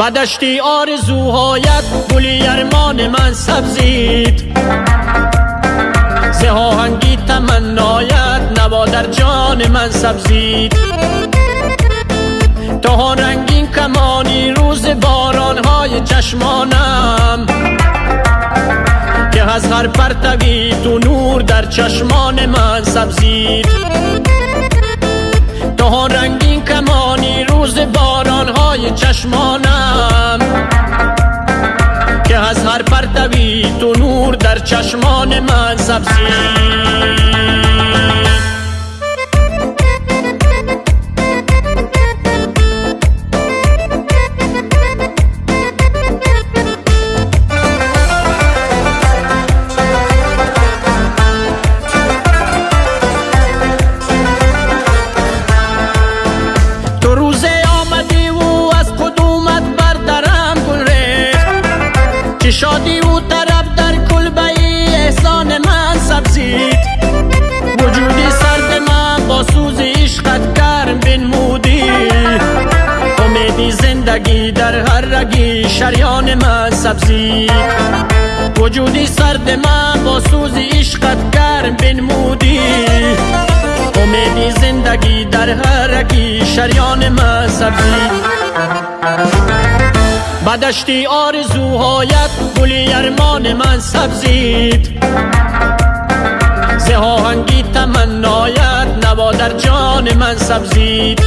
بدشتی آرزوهایت گلی ارمان من سبزید. زهاهنگی تمنایت نوا در جان من سبزید. تا رنگین کمانی روز بارانهای چشمانم. که از هر پرتوی تو نور در چشمان من سبزید. تا رنگین کمانی روز بارانهای چشمانم. چشمان من سبزید در هر رگی شریان من سبزید وجودی سرد من با سوز عشقت کرم بنمودی. امیدی زندگی در هر رگی شریان من سبزید بدشتی آرزوهایت گلی ارمان من سبزید زهاهنگی تمنایت نوا در جان من سبزید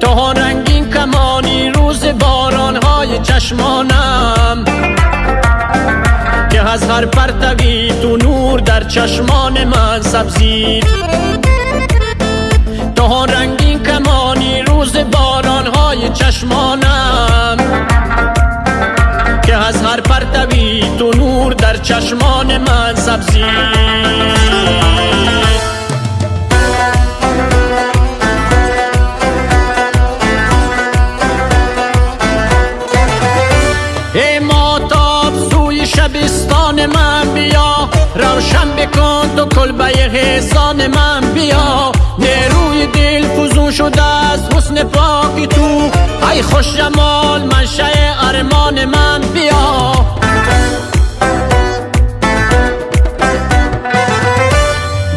تا رنگین کمانی روز بارانهای چشمانم که از هر پرتوی تو نور در چشمان من سبزید. تا رنگین کمانی روز بارانهای چشمانم که از هر پرتوی تو نور در چشمان من سبزی روشن بکن تو کلبه حسان من بیا. نیروی دل فزون شده از حسن پاکی تو. ای خوش جمال منشه ارمان من بیا.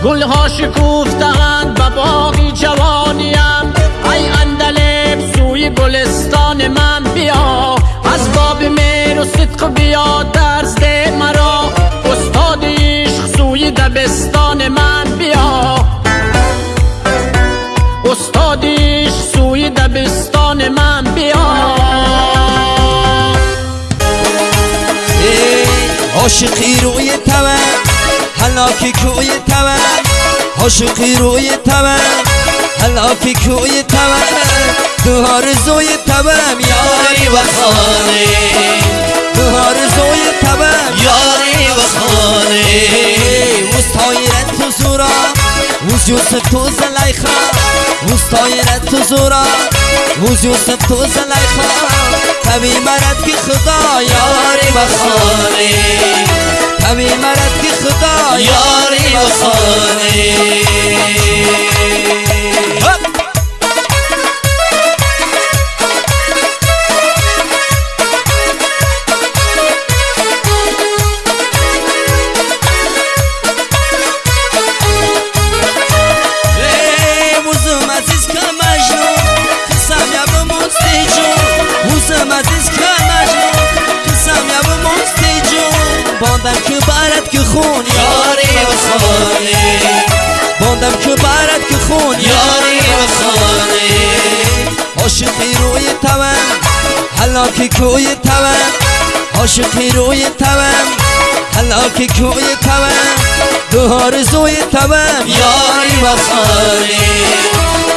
گلها شکوفتند به باقی جوانیم ای اندلب سوی گلستان من بیا. از باب میر و صدق بیا درس مرا. دبستان من بیا. استادیش سوی دبستان من بیا. عاشقی روی تمن حلاکی کوی تمن عاشقی روی تمن حلاکی کوی تمن تو آرزوی تمن یاری و خانه. تو آرزوی تمن یاری و خانه. مستایرت تو زورا. وز یوسف تو زلیخا مستایرت تو زورا. وز یوسف تو زلیخا تبی مرد که خدا یاری و خانه تبی مرد که خدا یاری و خون یاری و خانه باندم که برد که خون یاری و خانه عاشقی روی تمن حلاکی کوی تمن. عاشقی روی تمن حلاکی کوی تمن. دو آرزوی تمن یاری و خانه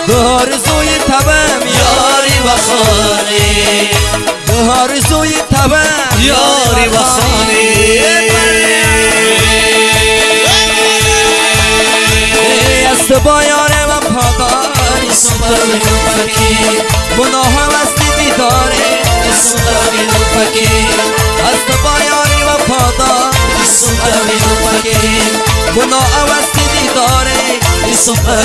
دو آرزوی تمن یاری و سوپر فکی است با یاری و پاداری سوپر فکی گناه هم است دیداره سوپر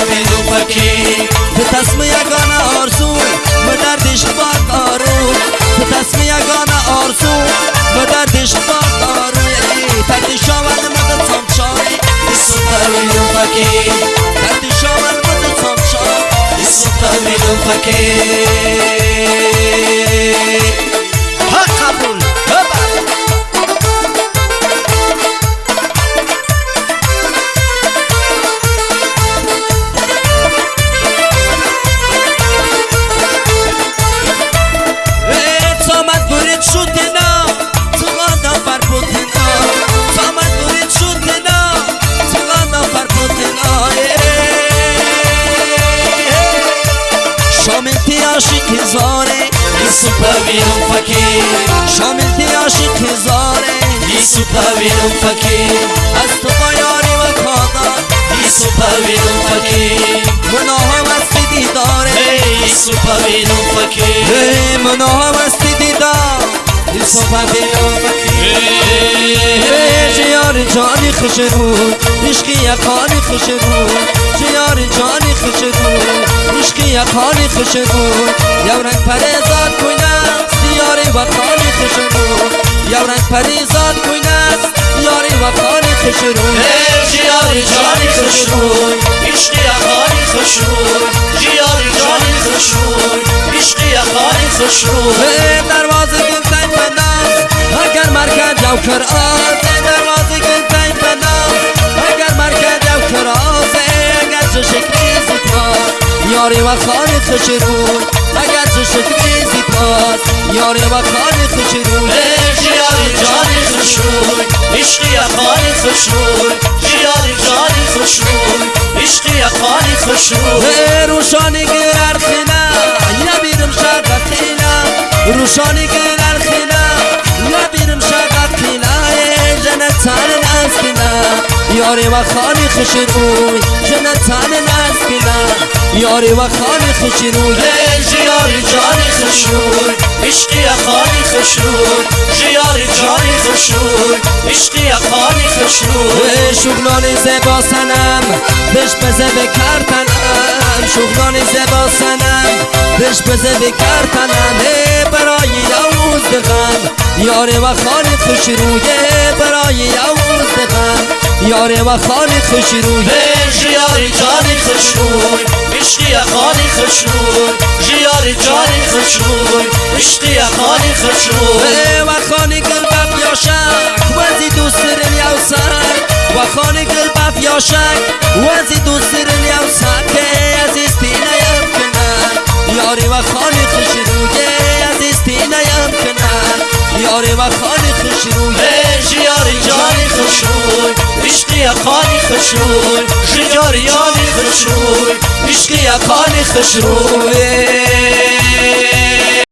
فکی به تصم یگانه آرزوی و دردش با دارو تو تصمی یگان آرزو و دردش با دارو تردی شاول مدد Isuta milyon fakir تردی شاول مدد سامچای Isuta milyon Milyon fakir از تو با یاری و کادر Isuta milyon fakir مناهم است دیداره Isuta milyon fakir ای مناهم است دیدار. یوسف بیان ای جیار جانی خوش رو. عشقی یکانی خوش رو. جیار جانی خوش رو. عشقی یکانی خوش رو. یو رنگ پریزاد کوینست یاری وطانی خوش رو. یو رنگ پریزاد کوینست یاری وطانی خوش رو Hey ciyari cani خوشروی عشقی اخانی خوشروی جیاری جانی خوشروی عشقی اخانی خوشروی دروازه تای پناه اگر مرکز جو کر آز. دروازه تای پناه اگر مرکز جو کر آز. اگر چه شکلی زیپاس یاری و خانه اگر چه شکلی زیپاس یاری و خانه خوش روی Hey ciyari cani خوشروی عشقی اخانی خوشروی جیاری جانی خوشروی عشقی اخانی خوشروی ای روشانی گل ارخینا یا بیرم شاقتینا روشانی گل ارخینا یا بیرم شاقتینا ای جنت تان نسکینا یاری و خانی خوش روی. جنت تان نسکینا یاری و خانی خوش روی. Ciyari cani خوشروی عشقی اخانی خوشروی جیاری جانی خوشروی عشقی اخانی خوشروی ای شغلان زبا سنم بش بزه بکرتنم شغلان زبا سنم بش بزه بکرتنم ای برای یوز دغم یاره و خانه خوش رویه برای یوز دغم یاره و خانه خوش Hey جیاری جانی خوشروی عشقی اخانی خوشروی جیاری جانی خوشروی عشقی اخانی خوشروی ای و خانه گل بف یاشک وزی دوست دارم یوسک و خانه گل بف یاشک وزی دوست دارم یوسک عزیز تینیم کنن یاری و خانه خوش رویه عزیز تینیم کنن یاری و رویه Hey جیاری جانی خوشروی عشقی اخانی خوشروی جیاری جانی خوشروی عشقی اخانی خوشروی